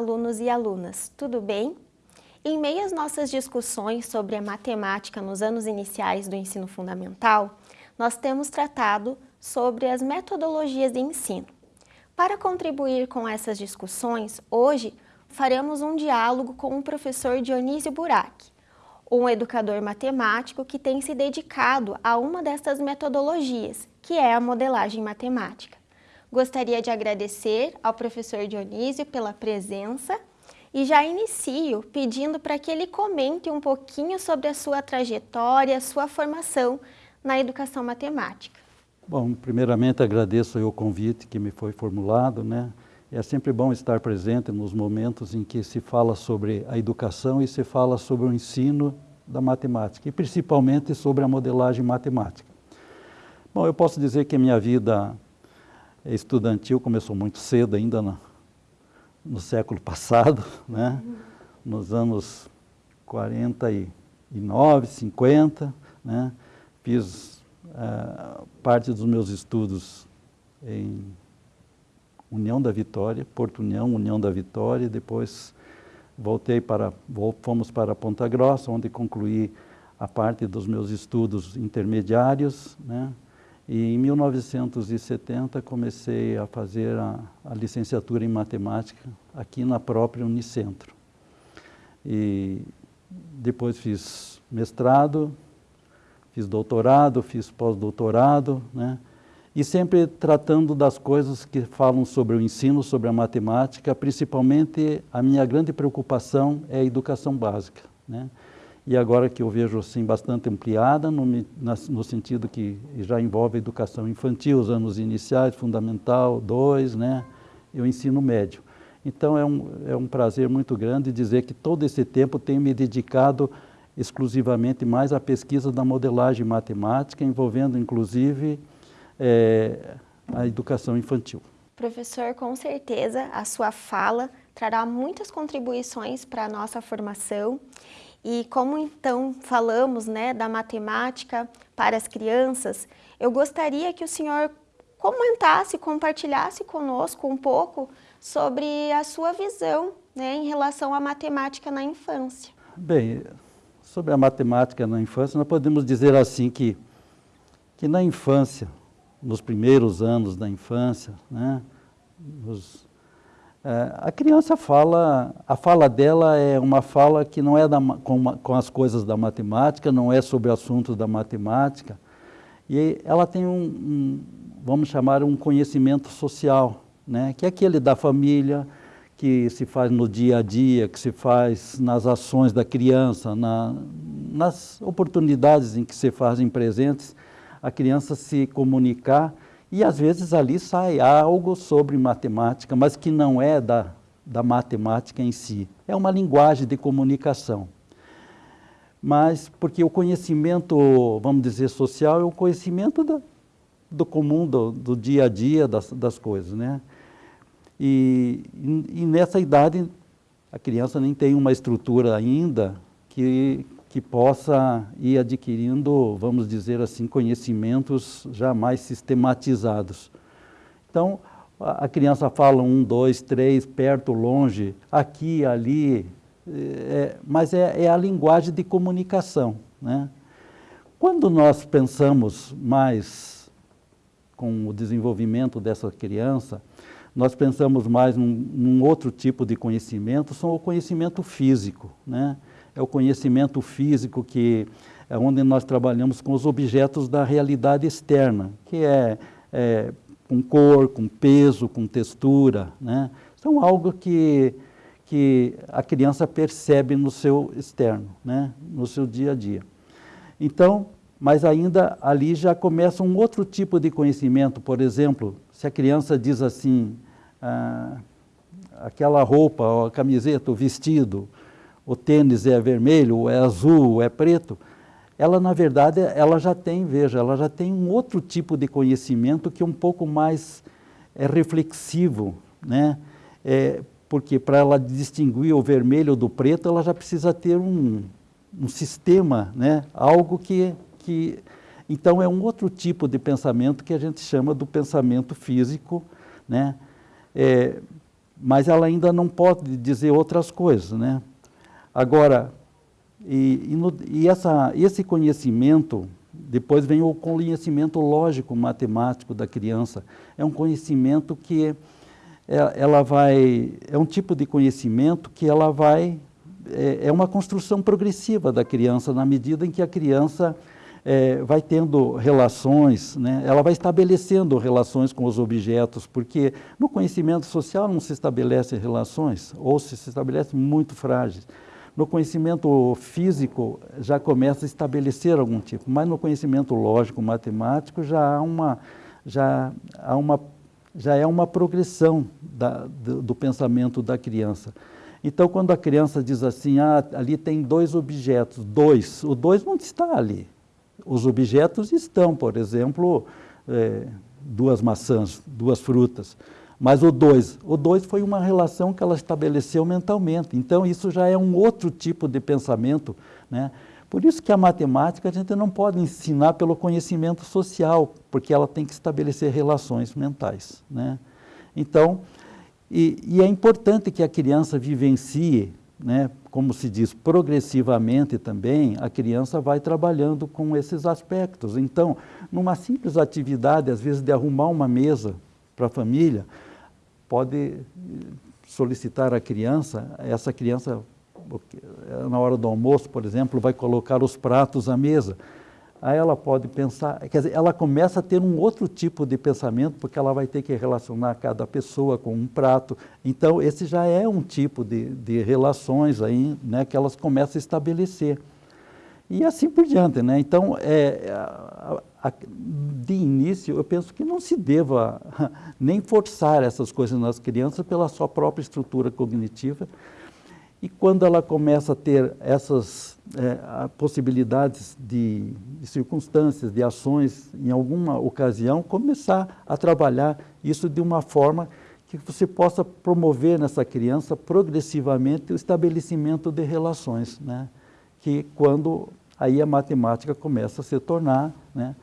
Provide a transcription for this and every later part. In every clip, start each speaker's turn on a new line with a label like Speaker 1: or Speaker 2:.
Speaker 1: alunos e alunas, tudo bem? Em meio às nossas discussões sobre a matemática nos anos iniciais do ensino fundamental, nós temos tratado sobre as metodologias de ensino. Para contribuir com essas discussões, hoje faremos um diálogo com o professor Dionísio Burac, um educador matemático que tem se dedicado a uma dessas metodologias, que é a modelagem matemática. Gostaria de agradecer ao professor Dionísio pela presença e já inicio pedindo para que ele comente um pouquinho sobre a sua trajetória, sua formação na educação matemática.
Speaker 2: Bom, primeiramente agradeço o convite que me foi formulado, né? É sempre bom estar presente nos momentos em que se fala sobre a educação e se fala sobre o ensino da matemática, e principalmente sobre a modelagem matemática. Bom, eu posso dizer que a minha vida estudantil começou muito cedo, ainda no, século passado, né? nos anos 49, 50, né? fiz uh, parte dos meus estudos em União da Vitória, Porto União, União da Vitória, depois voltei para, fomos para Ponta Grossa, onde concluí a parte dos meus estudos intermediários, né? E em 1970 comecei a fazer a, a, licenciatura em matemática aqui na própria Unicentro. E depois fiz mestrado, fiz doutorado, fiz pós-doutorado, né? e sempre tratando das coisas que falam sobre o ensino, sobre a matemática, principalmente a minha grande preocupação é a educação básica. Né? E agora que eu vejo assim bastante ampliada, no, no sentido que já envolve a educação infantil, os anos iniciais, fundamental, dois, né? e o ensino médio. Então é um, é um prazer muito grande dizer que todo esse tempo tenho me dedicado exclusivamente mais à pesquisa da modelagem matemática, envolvendo inclusive é, a educação infantil.
Speaker 1: Professor, com certeza a sua fala trará muitas contribuições para a nossa formação e como então falamos né, da matemática para as crianças, eu gostaria que o senhor comentasse, compartilhasse conosco um pouco sobre a sua visão né, em relação à matemática na infância.
Speaker 2: Bem, sobre a matemática na infância, nós podemos dizer assim que, que na infância nos primeiros anos da infância, né? Nos, a criança fala, a fala dela é uma fala que não é da, com, com, as coisas da matemática, não é sobre assuntos da matemática, e ela tem um, um, vamos chamar, um conhecimento social, né? que é aquele da família, que se faz no dia a dia, que se faz nas ações da criança, na, nas oportunidades em que se fazem presentes, a criança se comunicar e às vezes ali sai algo sobre matemática, mas que não é da, da matemática em si. É uma linguagem de comunicação. Mas porque o conhecimento, vamos dizer, social é o conhecimento do, do comum, do, do, dia a dia das, das coisas, né? E, e, nessa idade a criança nem tem uma estrutura ainda que, que possa ir adquirindo, vamos dizer assim, conhecimentos já mais sistematizados. Então, a criança fala um, dois, três, perto, longe, aqui, ali, é, mas é, é, a linguagem de comunicação. Né? Quando nós pensamos mais com o desenvolvimento dessa criança, nós pensamos mais num, num outro tipo de conhecimento, são o conhecimento físico. Né? É o conhecimento físico que é onde nós trabalhamos com os objetos da realidade externa, que é, é com cor, com peso, com textura, né? São algo que, que a criança percebe no seu externo, né? no seu dia a dia. Então, mas ainda ali já começa um outro tipo de conhecimento, por exemplo, se a criança diz assim, ah, aquela roupa, a camiseta, o vestido, o tênis é vermelho, é azul, é preto, ela na verdade ela já tem, veja, ela já tem um outro tipo de conhecimento que é um pouco mais é, reflexivo, né? É, porque para ela distinguir o vermelho do preto, ela já precisa ter um, um sistema, né? algo que, que... Então é um outro tipo de pensamento que a gente chama do pensamento físico, né? É, mas ela ainda não pode dizer outras coisas, né? Agora, e, e, no, e essa, esse conhecimento, depois vem o conhecimento lógico matemático da criança. É um conhecimento que é, ela vai, é um tipo de conhecimento que ela vai, é, é uma construção progressiva da criança, na medida em que a criança é, vai tendo relações, né? ela vai estabelecendo relações com os objetos, porque no conhecimento social não se estabelecem relações, ou se, se estabelecem muito frágeis. No conhecimento físico já começa a estabelecer algum tipo, mas no conhecimento lógico, matemático, já há uma, já há uma, já é uma progressão da, do, do pensamento da criança. Então, quando a criança diz assim, ah, ali tem dois objetos, dois, o dois não está ali. Os objetos estão, por exemplo, é, duas maçãs, duas frutas. Mas o dois, o dois foi uma relação que ela estabeleceu mentalmente. Então, isso já é um outro tipo de pensamento. Né? Por isso que a matemática a gente não pode ensinar pelo conhecimento social, porque ela tem que estabelecer relações mentais. Né? Então, e, e é importante que a criança vivencie né, como se diz, progressivamente também, a criança vai trabalhando com esses aspectos. Então, numa simples atividade, às vezes de arrumar uma mesa para a família, pode solicitar à criança, essa criança, na hora do almoço, por exemplo, vai colocar os pratos à mesa aí ela pode pensar, quer dizer, ela começa a ter um outro tipo de pensamento, porque ela vai ter que relacionar cada pessoa com um prato. Então, esse já é um tipo de, de relações aí, né, que elas começam a estabelecer. E assim por diante, né? Então, é, a, a, de início, eu penso que não se deva nem forçar essas coisas nas crianças pela sua própria estrutura cognitiva, e quando ela começa a ter essas é, possibilidades de, de, circunstâncias, de ações, em alguma ocasião, começar a trabalhar isso de uma forma que você possa promover nessa criança progressivamente o estabelecimento de relações, né? que quando aí a matemática começa a se tornar, né?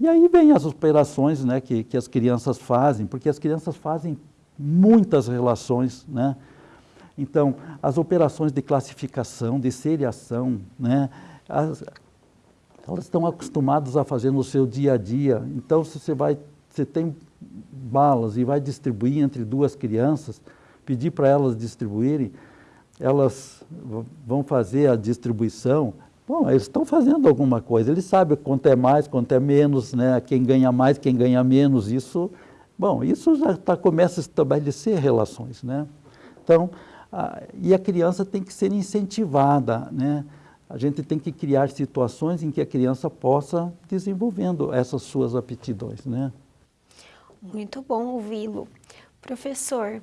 Speaker 2: E aí vem as operações né, que, que as crianças fazem, porque as crianças fazem muitas relações, né? Então, as operações de classificação, de seriação, né, as, elas estão acostumadas a fazer no seu dia a dia. Então, se você vai, você tem balas e vai distribuir entre duas crianças, pedir para elas distribuírem, elas vão fazer a distribuição. Bom, eles estão fazendo alguma coisa. Eles sabem quanto é mais, quanto é menos, né? Quem ganha mais, quem ganha menos. Isso, bom, isso já tá, começa a estabelecer relações, né? Então, ah, e a criança tem que ser incentivada, né? A gente tem que criar situações em que a criança possa desenvolvendo essas suas aptidões, né?
Speaker 1: Muito bom ouvi-lo. Professor,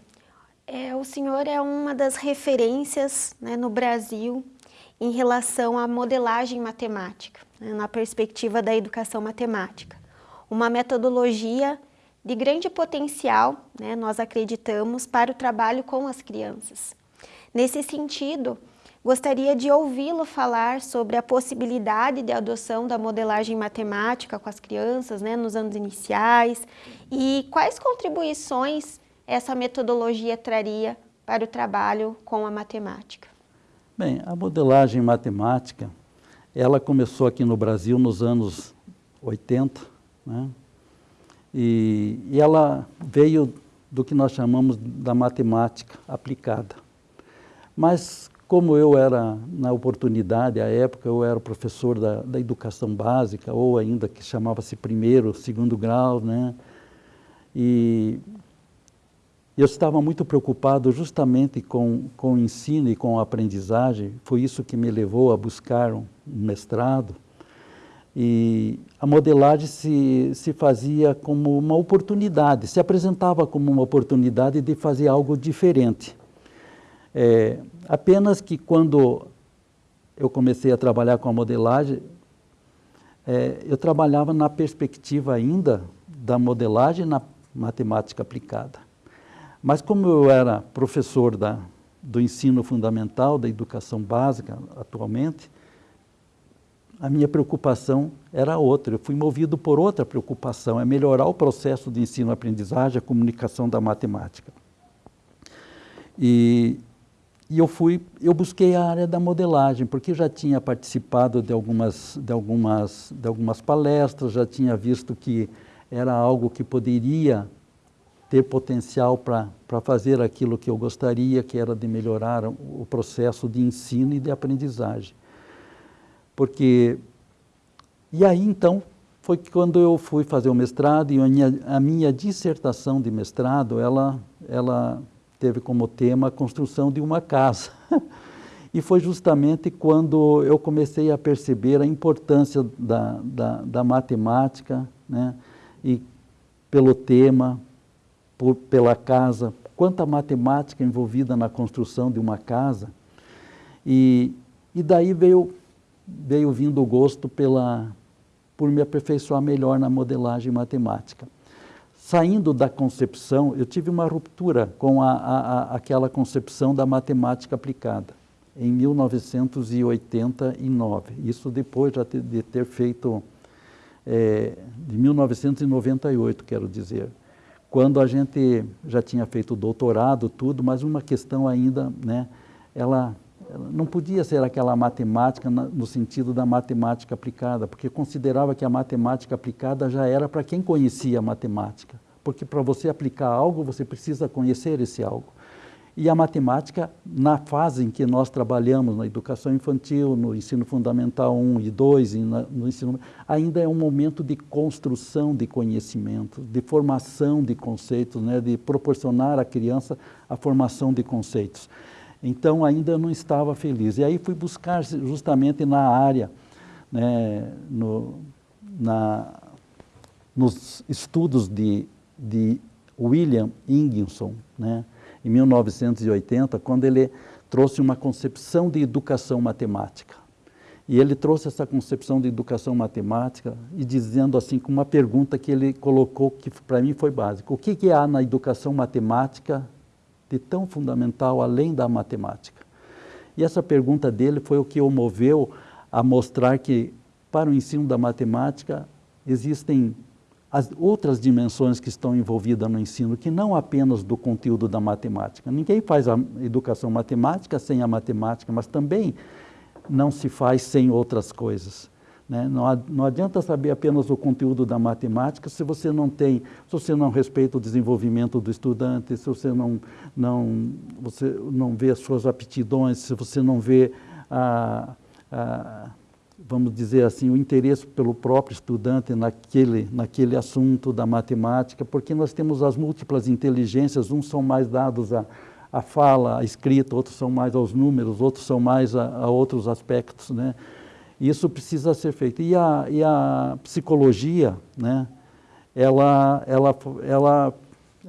Speaker 1: é, o senhor é uma das referências né, no Brasil em relação à modelagem matemática, né, na perspectiva da educação matemática. Uma metodologia de grande potencial, né, nós acreditamos, para o trabalho com as crianças. Nesse sentido, gostaria de ouvi-lo falar sobre a possibilidade de adoção da modelagem matemática com as crianças né, nos anos iniciais e quais contribuições essa metodologia traria para o trabalho com a matemática.
Speaker 2: Bem, a modelagem matemática, ela começou aqui no Brasil nos anos 80, né? E, e ela veio do que nós chamamos da matemática aplicada. Mas como eu era, na oportunidade, à época, eu era professor da, da educação básica, ou ainda que chamava-se primeiro, segundo grau, né? E eu estava muito preocupado justamente com, com o ensino e com a aprendizagem, foi isso que me levou a buscar um mestrado. E a modelagem se, se fazia como uma oportunidade, se apresentava como uma oportunidade de fazer algo diferente. É, apenas que quando eu comecei a trabalhar com a modelagem, é, eu trabalhava na perspectiva ainda da modelagem na matemática aplicada. Mas como eu era professor da, do ensino fundamental, da educação básica atualmente, a minha preocupação era outra. Eu fui movido por outra preocupação, é melhorar o processo de ensino-aprendizagem, a comunicação da matemática. E, e eu fui, eu busquei a área da modelagem, porque já tinha participado de algumas, de algumas, de algumas palestras, já tinha visto que era algo que poderia ter potencial para fazer aquilo que eu gostaria, que era de melhorar o processo de ensino e de aprendizagem. Porque, e aí então, foi quando eu fui fazer o mestrado e a minha, a minha dissertação de mestrado, ela, ela teve como tema a construção de uma casa. e foi justamente quando eu comecei a perceber a importância da, da, da matemática, né? e pelo tema, por, pela casa, quanta matemática envolvida na construção de uma casa. E, e daí veio, veio vindo o gosto pela, por me aperfeiçoar melhor na modelagem matemática saindo da concepção, eu tive uma ruptura com a, a, a, aquela concepção da matemática aplicada, em 1989. Isso depois de ter feito, é, de 1998, quero dizer, quando a gente já tinha feito doutorado, tudo, mas uma questão ainda, né, ela, ela não podia ser aquela matemática no sentido da matemática aplicada, porque considerava que a matemática aplicada já era para quem conhecia a matemática porque para você aplicar algo, você precisa conhecer esse algo. E a matemática, na fase em que nós trabalhamos na educação infantil, no ensino fundamental 1 e 2, e no ensino, ainda é um momento de construção de conhecimento, de formação de conceitos, né, de proporcionar à criança a formação de conceitos. Então, ainda não estava feliz. E aí fui buscar justamente na área, né, no, na, nos estudos de de William Inginson, né, em 1980, quando ele trouxe uma concepção de educação matemática. E ele trouxe essa concepção de educação matemática e dizendo assim, com uma pergunta que ele colocou, que para mim foi básica. O que, que há na educação matemática de tão fundamental além da matemática? E essa pergunta dele foi o que o moveu a mostrar que para o ensino da matemática existem as outras dimensões que estão envolvidas no ensino, que não apenas do conteúdo da matemática. Ninguém faz a educação matemática sem a matemática, mas também não se faz sem outras coisas. Né? Não, adianta saber apenas o conteúdo da matemática se você não tem, se você não respeita o desenvolvimento do estudante, se você não, não, você não vê as suas aptidões, se você não vê a, a vamos dizer assim, o interesse pelo próprio estudante naquele, naquele assunto da matemática, porque nós temos as múltiplas inteligências, uns são mais dados à, à fala, à escrita, outros são mais aos números, outros são mais a, a outros aspectos, né? Isso precisa ser feito. E a, e a psicologia, né? ela, ela, ela,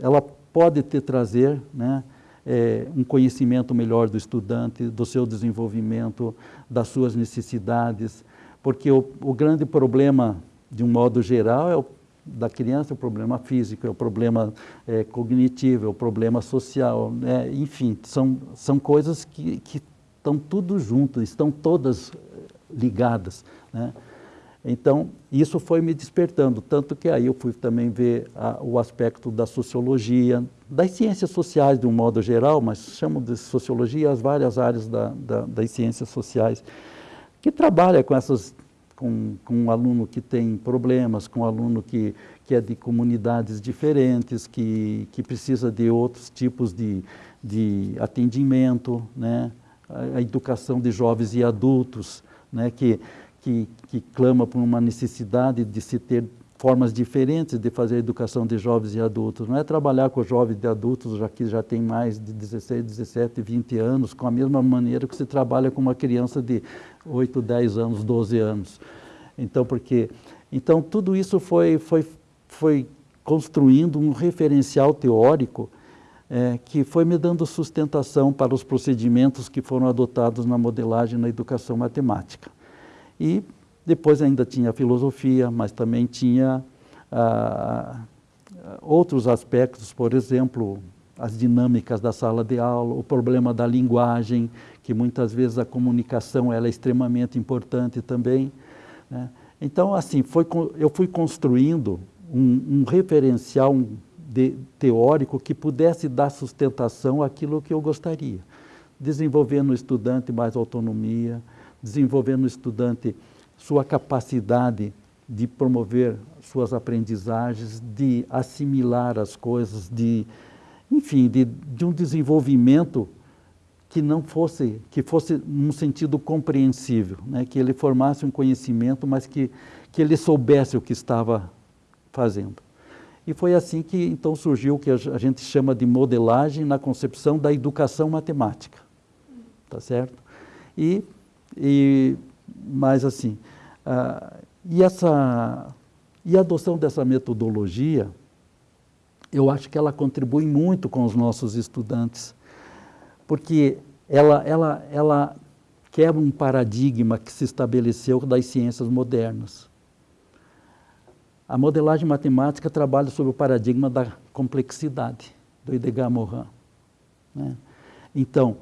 Speaker 2: ela pode te trazer, né? É, um conhecimento melhor do estudante, do seu desenvolvimento, das suas necessidades, porque o, o grande problema, de um modo geral, é o da criança, é o problema físico, é o problema é, cognitivo, é o problema social, né? enfim, são, são coisas que, que estão tudo junto, estão todas ligadas. Né? Então, isso foi me despertando, tanto que aí eu fui também ver a, o aspecto da sociologia, das ciências sociais de um modo geral, mas chamo de sociologia as várias áreas da, da, das ciências sociais que trabalha com essas com, com aluno que tem problemas, com aluno que, que é de comunidades diferentes, que, que precisa de outros tipos de, de atendimento, né? a, a educação de jovens e adultos, né? que, que, que clama por uma necessidade de se ter formas diferentes de fazer a educação de jovens e adultos. Não é trabalhar com jovens e adultos já que já tem mais de 16, 17, 20 anos, com a mesma maneira que se trabalha com uma criança de 8, 10 anos, 12 anos. Então, porque, então tudo isso foi, foi, foi construindo um referencial teórico é, que foi me dando sustentação para os procedimentos que foram adotados na modelagem na educação matemática. E depois ainda tinha filosofia, mas também tinha ah, outros aspectos, por exemplo, as dinâmicas da sala de aula, o problema da linguagem, que muitas vezes a comunicação ela é extremamente importante também. Né? Então, assim, foi, eu fui construindo um, um referencial de, teórico que pudesse dar sustentação àquilo que eu gostaria. Desenvolver no estudante mais autonomia, desenvolver no estudante sua capacidade de promover suas aprendizagens, de assimilar as coisas, de, enfim, de, de um desenvolvimento que não fosse, que fosse num sentido compreensível, né? que ele formasse um conhecimento, mas que, que ele soubesse o que estava fazendo. E foi assim que então surgiu o que a gente chama de modelagem na concepção da educação matemática, tá certo? E, e mais assim, uh, e essa e a adoção dessa metodologia, eu acho que ela contribui muito com os nossos estudantes, porque ela, ela, ela quebra um paradigma que se estabeleceu das ciências modernas. A modelagem matemática trabalha sobre o paradigma da complexidade, do Edgar Morin. Né? Então,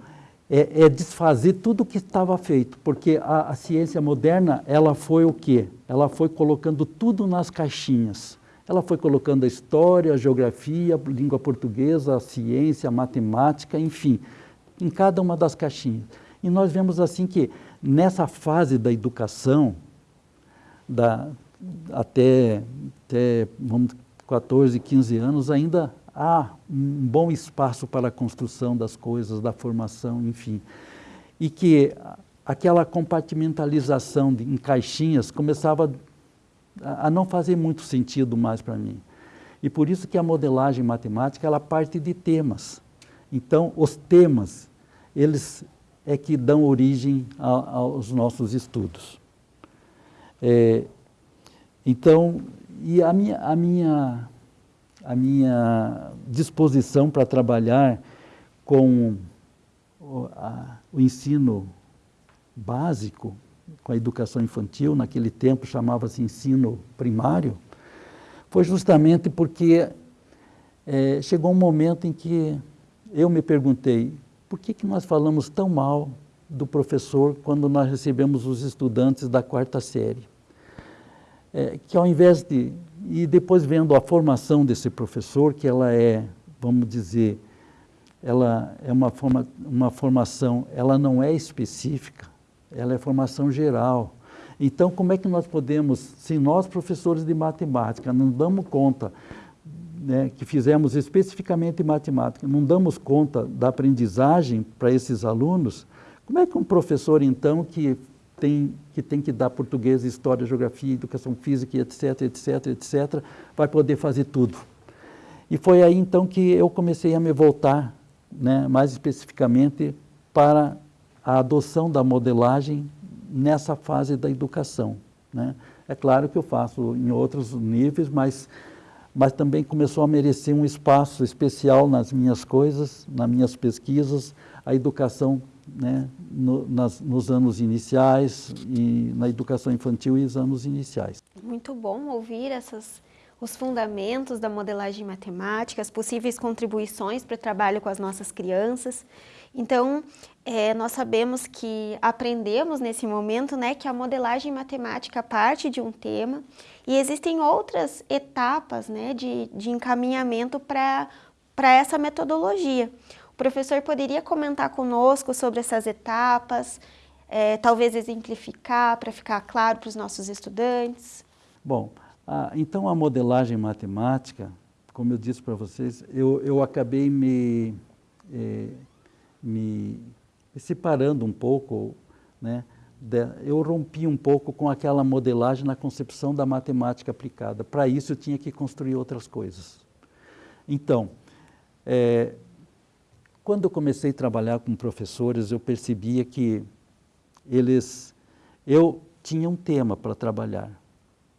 Speaker 2: é, é, desfazer tudo o que estava feito, porque a, a, ciência moderna, ela foi o quê? Ela foi colocando tudo nas caixinhas. Ela foi colocando a história, a geografia, a língua portuguesa, a ciência, a matemática, enfim, em cada uma das caixinhas. E nós vemos assim que nessa fase da educação, da, até, até vamos, 14, 15 anos, ainda há um bom espaço para a construção das coisas, da formação, enfim. E que aquela compartimentalização de, em caixinhas começava a, a não fazer muito sentido mais para mim. E por isso que a modelagem matemática, ela parte de temas. Então, os temas, eles é que dão origem a, aos nossos estudos. É, então, e a minha, a minha a minha disposição para trabalhar com o, a, o ensino básico, com a educação infantil, naquele tempo chamava-se ensino primário, foi justamente porque é, chegou um momento em que eu me perguntei, por que, que nós falamos tão mal do professor quando nós recebemos os estudantes da quarta série? É, que ao invés de e depois vendo a formação desse professor, que ela é, vamos dizer, ela é uma, forma, uma formação, ela não é específica, ela é formação geral. Então, como é que nós podemos, se nós, professores de matemática, não damos conta, né, que fizemos especificamente matemática, não damos conta da aprendizagem para esses alunos, como é que um professor, então, que tem, que tem que dar português, história, geografia, educação física, etc, etc, etc, vai poder fazer tudo. E foi aí então que eu comecei a me voltar, né, mais especificamente, para a adoção da modelagem nessa fase da educação. Né? É claro que eu faço em outros níveis, mas, mas também começou a merecer um espaço especial nas minhas coisas, nas minhas pesquisas, a educação né, no, nas, nos anos iniciais e na educação infantil e os anos iniciais.
Speaker 1: Muito bom ouvir essas, os fundamentos da modelagem matemática, as possíveis contribuições para o trabalho com as nossas crianças. Então, é, nós sabemos que aprendemos nesse momento né, que a modelagem matemática parte de um tema e existem outras etapas né, de, de encaminhamento para essa metodologia. O professor poderia comentar conosco sobre essas etapas, é, talvez exemplificar para ficar claro para os nossos estudantes?
Speaker 2: Bom, a, então a modelagem matemática, como eu disse para vocês, eu, eu acabei me, é, me separando um pouco, né, eu rompi um pouco com aquela modelagem na concepção da matemática aplicada. Para isso eu tinha que construir outras coisas. Então, é, quando eu comecei a trabalhar com professores, eu percebia que eles, eu tinha um tema para trabalhar,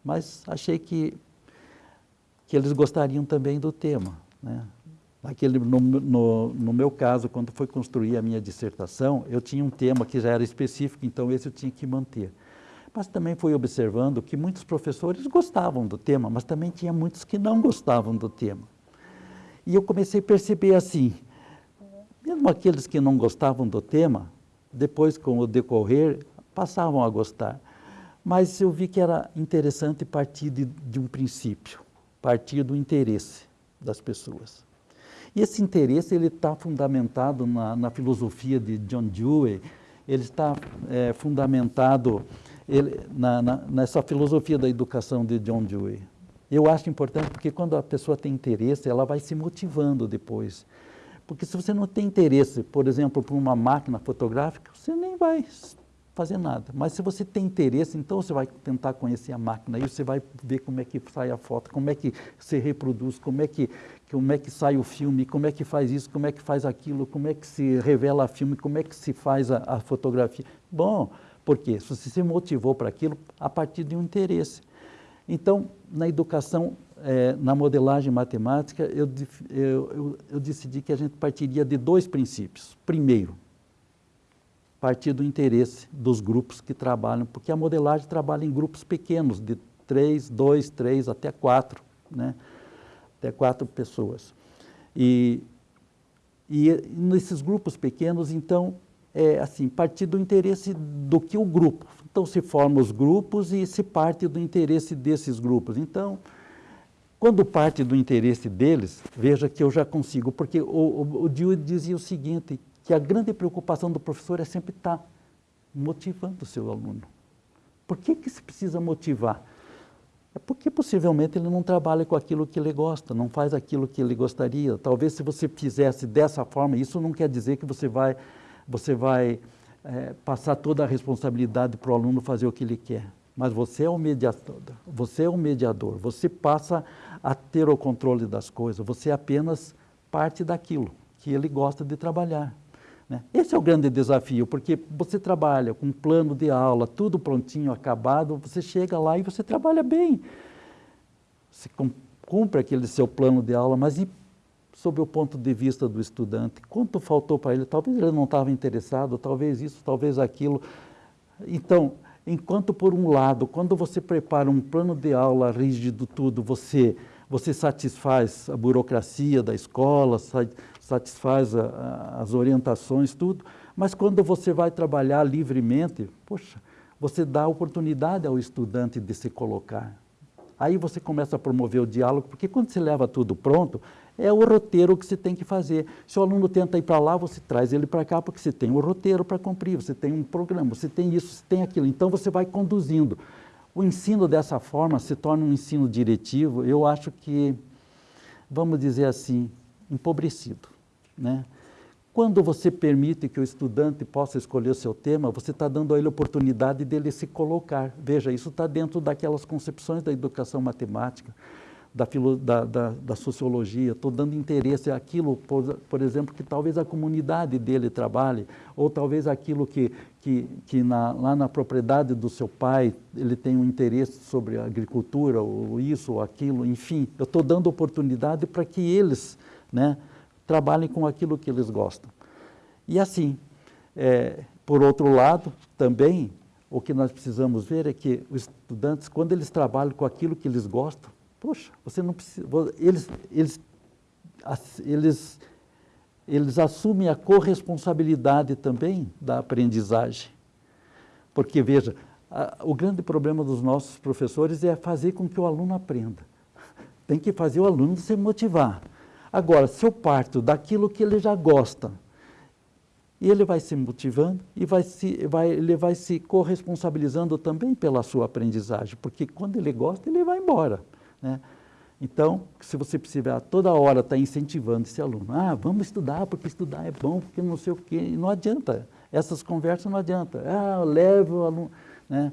Speaker 2: mas achei que, que eles gostariam também do tema. Né? Aquele, no, no, no, meu caso, quando foi construir a minha dissertação, eu tinha um tema que já era específico, então esse eu tinha que manter. Mas também fui observando que muitos professores gostavam do tema, mas também tinha muitos que não gostavam do tema. E eu comecei a perceber assim, mesmo aqueles que não gostavam do tema, depois, com o decorrer, passavam a gostar. Mas eu vi que era interessante partir de, de um princípio, partir do interesse. das pessoas. E esse interesse ele está fundamentado na, na, filosofia de John Dewey, ele está é, fundamentado ele, na, na, nessa filosofia da educação de John Dewey. Eu acho importante porque quando a pessoa tem interesse, ela vai se motivando depois. Porque se você não tem interesse, por exemplo, por uma máquina fotográfica, você nem vai fazer nada. Mas se você tem interesse, então você vai tentar conhecer a máquina, aí você vai ver como é que sai a foto, como é que se reproduz, como é que, como é que sai o filme, como é que faz isso, como é que faz aquilo, como é que se revela filme, como é que se faz a, a fotografia. Bom, porque se você se motivou para aquilo a partir de um interesse. Então, na educação, é, na modelagem matemática, eu, eu, eu, eu decidi que a gente partiria de dois princípios. Primeiro, partir do interesse dos grupos que trabalham, porque a modelagem trabalha em grupos pequenos, de três, dois, três, até quatro, né? até quatro pessoas. E, e nesses grupos pequenos, então, é assim, partir do interesse do que o grupo. Então, se formam os grupos e se parte do interesse desses grupos. Então, quando parte do interesse deles, veja que eu já consigo, porque o, o, o dizia o seguinte, que a grande preocupação do professor é sempre estar motivando o seu aluno. Por que, que se precisa motivar? É porque possivelmente ele não trabalha com aquilo que ele gosta, não faz aquilo que ele gostaria. Talvez se você fizesse dessa forma, isso não quer dizer que você vai, você vai é, passar toda a responsabilidade para o aluno fazer o que ele quer. Mas você é o mediador, você é o mediador, você passa a ter o controle das coisas, você é apenas parte daquilo que ele gosta de trabalhar. Né? Esse é o grande desafio, porque você trabalha com um plano de aula, tudo prontinho, acabado, você chega lá e você trabalha bem. Você cumpre aquele seu plano de aula, mas e sob o ponto de vista do estudante? Quanto faltou para ele? Talvez ele não estava interessado, talvez isso, talvez aquilo. Então, enquanto por um lado, quando você prepara um plano de aula rígido, tudo, você você satisfaz a burocracia da escola, satisfaz a, a, as orientações, tudo, mas quando você vai trabalhar livremente, poxa, você dá oportunidade ao estudante de se colocar. Aí você começa a promover o diálogo, porque quando você leva tudo pronto, é o roteiro que você tem que fazer. Se o aluno tenta ir para lá, você traz ele para cá, porque você tem o roteiro para cumprir, você tem um programa, você tem isso, você tem aquilo. Então você vai conduzindo. O ensino dessa forma se torna um ensino diretivo, eu acho que, vamos dizer assim, empobrecido. Né? Quando você permite que o estudante possa escolher o seu tema, você está dando a ele a oportunidade dele se colocar. Veja, isso está dentro daquelas concepções da educação matemática da, da, da, da sociologia, estou dando interesse àquilo, por, por, exemplo, que talvez a comunidade dele trabalhe, ou talvez aquilo que, que, que na, lá na propriedade do seu pai ele tem um interesse sobre a agricultura, ou isso ou aquilo, enfim, eu estou dando oportunidade para que eles né, trabalhem com aquilo que eles gostam. E assim, é, por outro lado, também, o que nós precisamos ver é que os estudantes, quando eles trabalham com aquilo que eles gostam, Poxa, você não precisa. Eles, eles, eles, eles assumem a corresponsabilidade também da aprendizagem. Porque, veja, a, o grande problema dos nossos professores é fazer com que o aluno aprenda. Tem que fazer o aluno se motivar. Agora, se eu parto daquilo que ele já gosta, ele vai se motivando e vai se, vai, ele vai se corresponsabilizando também pela sua aprendizagem, porque quando ele gosta, ele vai embora. Né? Então, se você precisa toda hora estar tá incentivando esse aluno, ah, vamos estudar, porque estudar é bom, porque não sei o quê, não adianta. Essas conversas não adianta. Ah, leve o aluno. Né?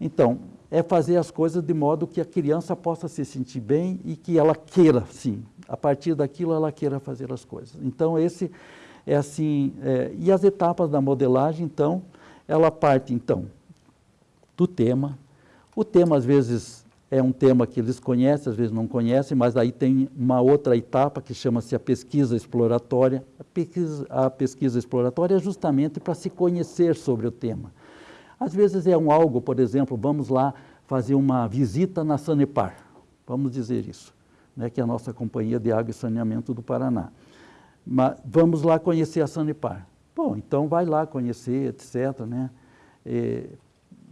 Speaker 2: Então, é fazer as coisas de modo que a criança possa se sentir bem e que ela queira, sim, a partir daquilo ela queira fazer as coisas. Então, esse é assim, é, e as etapas da modelagem, então, ela parte, então, do tema. O tema, às vezes, é um tema que eles conhecem, às vezes não conhecem, mas aí tem uma outra etapa que chama-se a pesquisa exploratória. A pesquisa, a pesquisa exploratória é justamente para se conhecer sobre o tema. Às vezes é um algo, por exemplo, vamos lá fazer uma visita na Sanepar, vamos dizer isso, né, que é a nossa companhia de água e saneamento do Paraná. Mas vamos lá conhecer a Sanepar. Bom, então vai lá conhecer, etc. Né? É,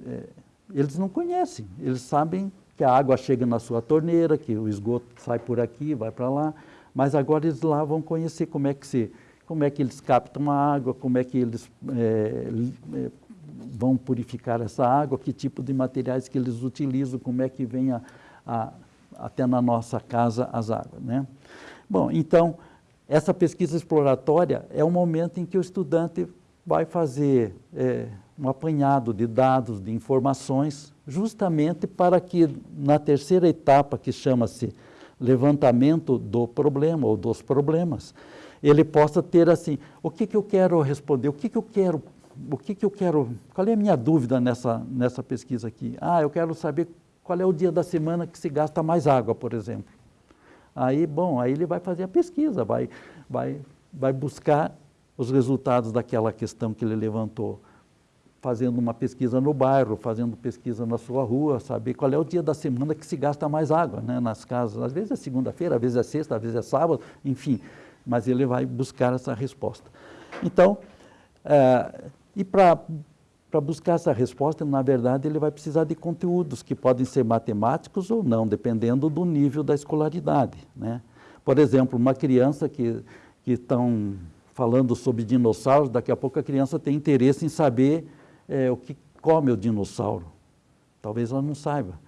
Speaker 2: é, eles não conhecem, eles sabem que a água chega na sua torneira, que o esgoto sai por aqui, vai para lá, Mas agora eles lá vão conhecer como é que, se, como é que eles captam a água, como é que eles é, é, vão purificar essa água, que tipo de materiais que eles utilizam, como é que vem a, a, até na nossa casa as águas. Né? Bom, então, essa pesquisa exploratória é o momento em que o estudante vai fazer é, um apanhado de dados, de informações, justamente para que na terceira etapa, que chama-se levantamento do problema ou dos problemas, ele possa ter assim, o que, que eu quero responder, o que, que eu quero, o que, que eu quero, qual é a minha dúvida nessa, nessa pesquisa aqui? Ah, eu quero saber qual é o dia da semana que se gasta mais água, por exemplo. Aí, bom, aí ele vai fazer a pesquisa, vai, vai, vai buscar os resultados daquela questão que ele levantou fazendo uma pesquisa no bairro, fazendo pesquisa na sua rua, saber qual é o dia da semana que se gasta mais água né, nas casas. Às vezes é segunda-feira, às vezes é sexta, às vezes é sábado, enfim, mas ele vai buscar essa resposta. Então, é, e para buscar essa resposta, na verdade, ele vai precisar de conteúdos que podem ser matemáticos ou não, dependendo do nível da escolaridade. Né? Por exemplo, uma criança que estão falando sobre dinossauros, daqui a pouco a criança tem interesse em saber é, o que come o dinossauro. Talvez ela não saiba.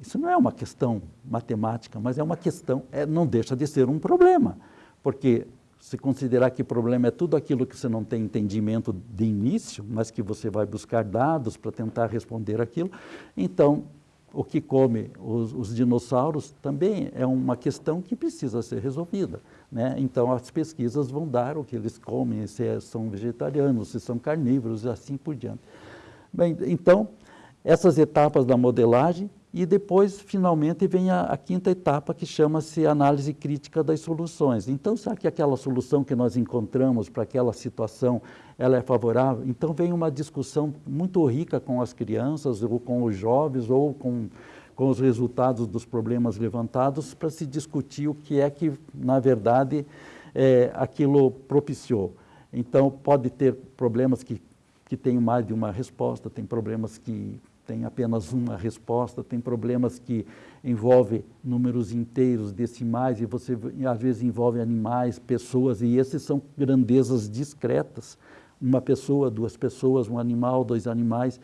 Speaker 2: Isso não é uma questão matemática, mas é uma questão, é, não deixa de ser um problema, porque se considerar que problema é tudo aquilo que você não tem entendimento de início, mas que você vai buscar dados para tentar responder aquilo, então o que come os, os, dinossauros também é uma questão que precisa ser resolvida. Né? Então as pesquisas vão dar o que eles comem, se é, são vegetarianos, se são carnívoros e assim por diante. Bem, então, essas etapas da modelagem e depois, finalmente, vem a, a quinta etapa que chama-se análise crítica das soluções. Então, será que aquela solução que nós encontramos para aquela situação, ela é favorável? Então, vem uma discussão muito rica com as crianças, ou com os jovens, ou com, com os resultados dos problemas levantados, para se discutir o que é que, na verdade, é, aquilo propiciou. Então, pode ter problemas que, que têm mais de uma resposta, tem problemas que tem apenas uma resposta, tem problemas que envolvem números inteiros, decimais, e você às vezes envolve animais, pessoas, e esses são grandezas discretas. Uma pessoa, duas pessoas, um animal, dois animais.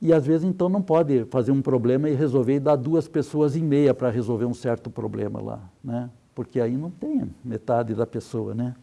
Speaker 2: E às vezes então não pode fazer um problema e resolver e dar duas pessoas e meia para resolver um certo problema lá, né? Porque aí não tem metade da pessoa, né?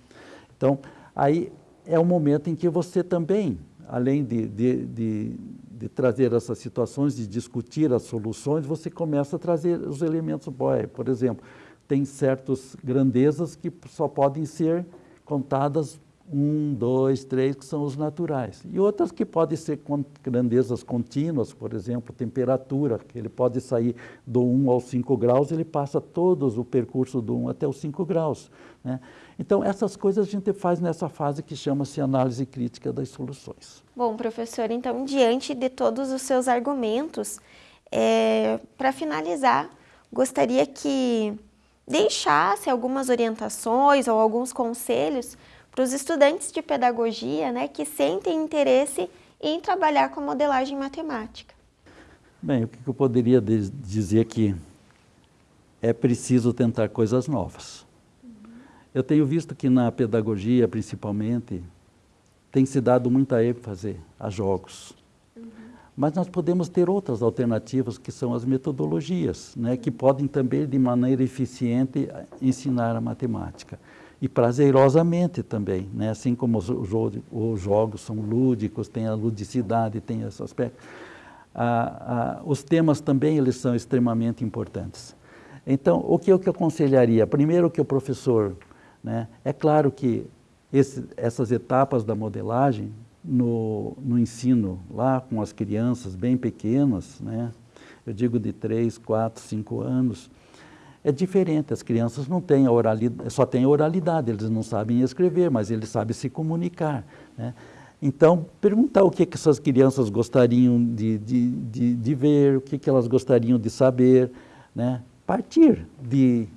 Speaker 2: Então, aí é o momento em que você também, além de, de, de de trazer essas situações, de discutir as soluções, você começa a trazer os elementos. Por exemplo, tem certas grandezas que só podem ser contadas um, dois, três, que são os naturais. E outras que podem ser grandezas contínuas, por exemplo, temperatura, que ele pode sair do 1 aos 5 graus, ele passa todos o percurso do 1 até os 5 graus. Né? Então, essas coisas a gente faz nessa fase que chama-se análise crítica das soluções.
Speaker 1: Bom, professor, então, diante de todos os seus argumentos, é, para finalizar, gostaria que deixasse algumas orientações ou alguns conselhos para os estudantes de pedagogia né, que sentem interesse em trabalhar com modelagem matemática.
Speaker 2: Bem, o que eu poderia dizer que é preciso tentar coisas novas. Eu tenho visto que na pedagogia, principalmente, tem se dado muita ênfase a jogos. Uhum. Mas nós podemos ter outras alternativas, que são as metodologias, né, que podem também, de maneira eficiente, ensinar a matemática. E prazerosamente também, né, assim como os, os jogos são lúdicos, tem a ludicidade, tem esse aspecto. Ah, ah, os temas também eles são extremamente importantes. Então, o que eu que aconselharia? Primeiro que o professor né? É claro que esse, essas etapas da modelagem no, no, ensino lá com as crianças bem pequenas, né? eu digo de 3, 4, 5 anos, é diferente, as crianças não têm oralidade, só têm oralidade, eles não sabem escrever, mas eles sabem se comunicar. Né? Então, perguntar o que, que essas crianças gostariam de, de, de, de ver, o que, que elas gostariam de saber, né? partir de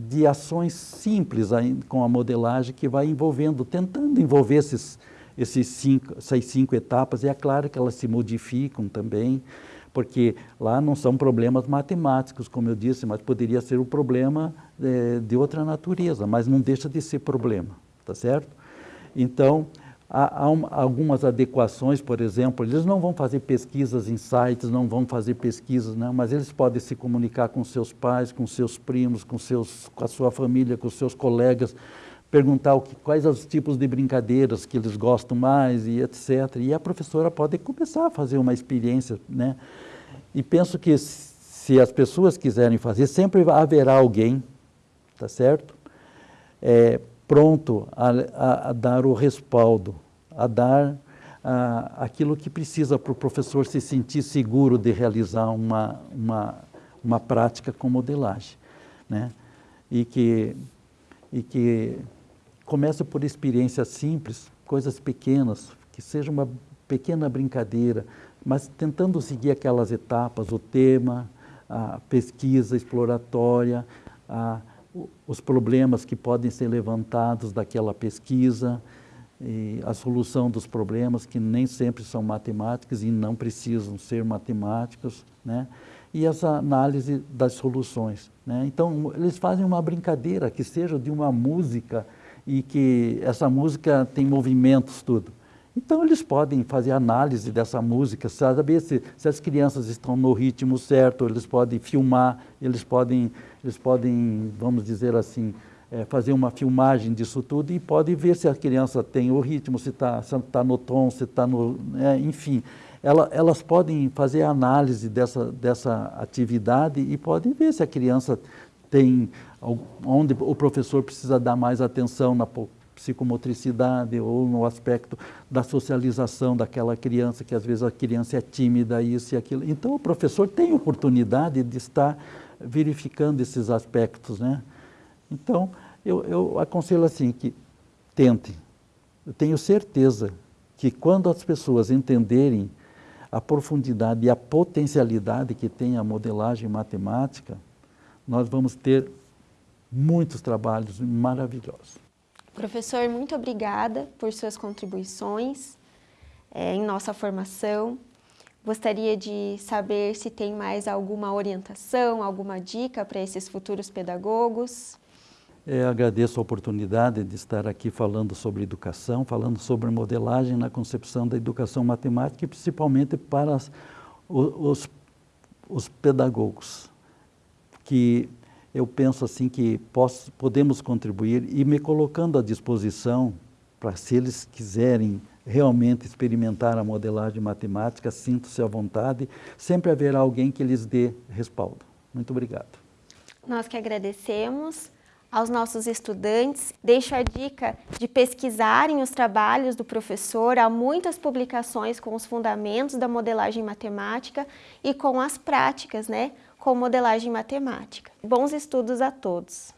Speaker 2: de ações simples com a modelagem que vai envolvendo, tentando envolver esses, esses cinco, essas cinco etapas, e é claro que elas se modificam também, porque lá não são problemas matemáticos, como eu disse, mas poderia ser um problema é, de outra natureza, mas não deixa de ser problema, tá certo? Então, há, há um, algumas adequações, por exemplo, eles não vão fazer pesquisas em sites, não vão fazer pesquisas, né, mas eles podem se comunicar com seus pais, com seus primos, com, seus, com a sua família, com seus colegas, perguntar o que, quais os tipos de brincadeiras que eles gostam mais e etc. E a professora pode começar a fazer uma experiência, né? E penso que se as pessoas quiserem fazer, sempre haverá alguém, tá certo? É, pronto a, a, a, dar o respaldo, a dar a, aquilo que precisa para o professor se sentir seguro de realizar uma, uma, uma prática com modelagem, né? E que, e que comece por experiências simples, coisas pequenas, que seja uma pequena brincadeira, mas tentando seguir aquelas etapas, o tema, a pesquisa exploratória, a, os problemas que podem ser levantados daquela pesquisa, e a solução dos problemas que nem sempre são matemáticas e não precisam ser matemáticos, né? e essa análise das soluções. Né? Então, eles fazem uma brincadeira que seja de uma música e que essa música tem movimentos, tudo. Então eles podem fazer análise dessa música, saber se, se as crianças estão no ritmo certo, eles podem filmar, eles podem, eles podem vamos dizer assim, é, fazer uma filmagem disso tudo e podem ver se a criança tem o ritmo, se está tá no tom, se está no... É, enfim, ela, elas podem fazer análise dessa, dessa atividade e podem ver se a criança tem onde o professor precisa dar mais atenção na psicomotricidade ou no aspecto da socialização daquela criança, que às vezes a criança é tímida, isso e aquilo. Então o professor tem oportunidade de estar verificando esses aspectos, né? Então, eu, eu aconselho assim, que tentem. Eu tenho certeza que quando as pessoas entenderem a profundidade e a potencialidade que tem a modelagem matemática, nós vamos ter muitos trabalhos maravilhosos.
Speaker 1: Professor, muito obrigada por suas contribuições é, em nossa formação. Gostaria de saber se tem mais alguma orientação, alguma dica para esses futuros pedagogos.
Speaker 2: É, agradeço a oportunidade de estar aqui falando sobre educação, falando sobre modelagem na concepção da educação matemática e principalmente para as, os, os pedagogos que eu penso assim que posso, podemos contribuir e me colocando à disposição para se eles quiserem realmente experimentar a modelagem matemática, sinto-se à vontade, sempre haverá alguém que lhes dê respaldo. Muito obrigado.
Speaker 1: Nós que agradecemos aos nossos estudantes. Deixo a dica de pesquisarem os trabalhos do professor. Há muitas publicações com os fundamentos da modelagem matemática e com as práticas, né? com modelagem matemática. Bons estudos a todos!